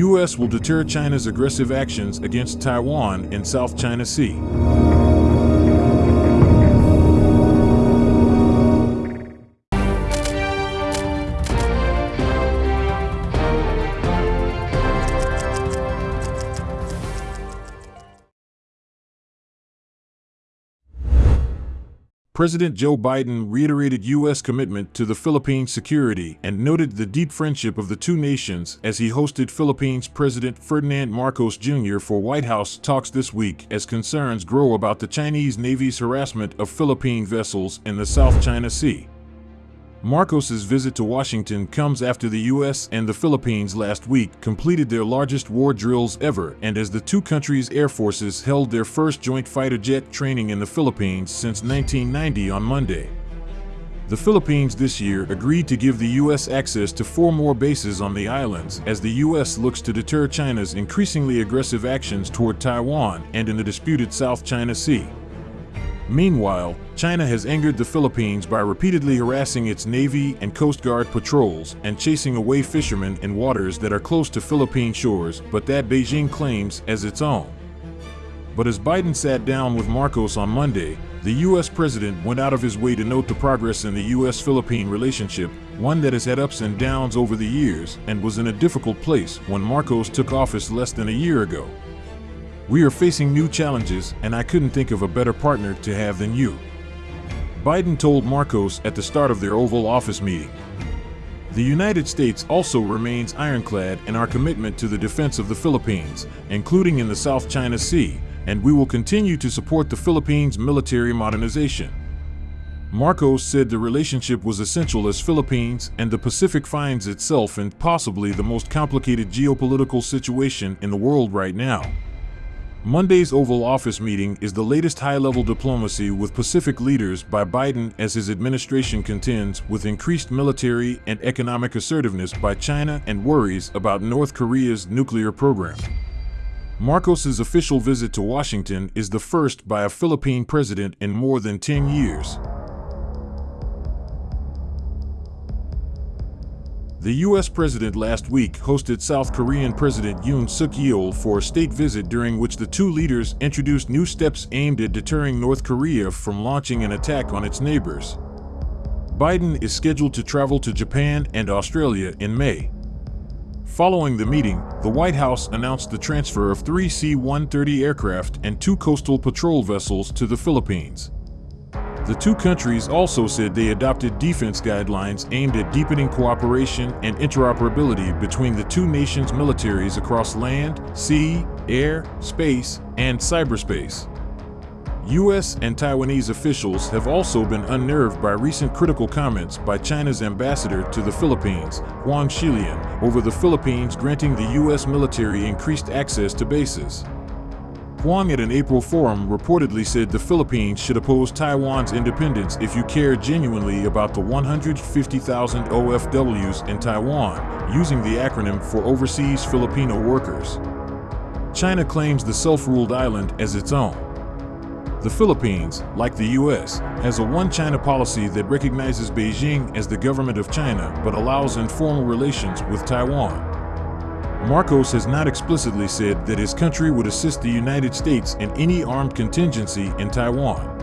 U.S. will deter China's aggressive actions against Taiwan in South China Sea. President Joe Biden reiterated U.S. commitment to the Philippines' security and noted the deep friendship of the two nations as he hosted Philippines President Ferdinand Marcos Jr. for White House talks this week as concerns grow about the Chinese Navy's harassment of Philippine vessels in the South China Sea. Marcos's visit to Washington comes after the U.S. and the Philippines last week completed their largest war drills ever and as the two countries' air forces held their first joint fighter jet training in the Philippines since 1990 on Monday. The Philippines this year agreed to give the U.S. access to four more bases on the islands as the U.S. looks to deter China's increasingly aggressive actions toward Taiwan and in the disputed South China Sea. Meanwhile, China has angered the Philippines by repeatedly harassing its Navy and Coast Guard patrols and chasing away fishermen in waters that are close to Philippine shores, but that Beijing claims as its own. But as Biden sat down with Marcos on Monday, the U.S. president went out of his way to note the progress in the U.S.-Philippine relationship, one that has had ups and downs over the years and was in a difficult place when Marcos took office less than a year ago. We are facing new challenges, and I couldn't think of a better partner to have than you. Biden told Marcos at the start of their Oval Office meeting. The United States also remains ironclad in our commitment to the defense of the Philippines, including in the South China Sea, and we will continue to support the Philippines' military modernization. Marcos said the relationship was essential as Philippines and the Pacific finds itself in possibly the most complicated geopolitical situation in the world right now. Monday's Oval Office meeting is the latest high-level diplomacy with Pacific leaders by Biden as his administration contends with increased military and economic assertiveness by China and worries about North Korea's nuclear program. Marcos's official visit to Washington is the first by a Philippine president in more than 10 years. The U.S. president last week hosted South Korean President Yoon Suk Yeol for a state visit during which the two leaders introduced new steps aimed at deterring North Korea from launching an attack on its neighbors. Biden is scheduled to travel to Japan and Australia in May. Following the meeting, the White House announced the transfer of three C-130 aircraft and two coastal patrol vessels to the Philippines. The two countries also said they adopted defense guidelines aimed at deepening cooperation and interoperability between the two nations' militaries across land, sea, air, space, and cyberspace. U.S. and Taiwanese officials have also been unnerved by recent critical comments by China's ambassador to the Philippines, Huang Xilian, over the Philippines granting the U.S. military increased access to bases. Huang at an April forum reportedly said the Philippines should oppose Taiwan's independence if you care genuinely about the 150,000 OFWs in Taiwan, using the acronym for Overseas Filipino Workers. China claims the self-ruled island as its own. The Philippines, like the U.S., has a one-China policy that recognizes Beijing as the government of China but allows informal relations with Taiwan. Marcos has not explicitly said that his country would assist the United States in any armed contingency in Taiwan.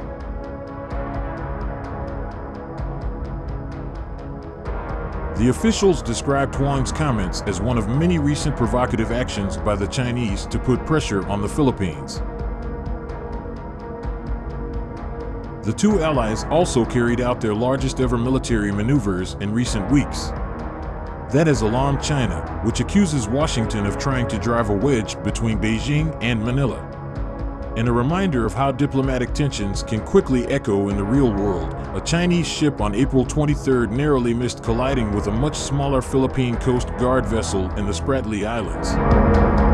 The officials described Huang's comments as one of many recent provocative actions by the Chinese to put pressure on the Philippines. The two allies also carried out their largest ever military maneuvers in recent weeks. That has alarmed China, which accuses Washington of trying to drive a wedge between Beijing and Manila. And a reminder of how diplomatic tensions can quickly echo in the real world, a Chinese ship on April 23 narrowly missed colliding with a much smaller Philippine Coast Guard vessel in the Spratly Islands.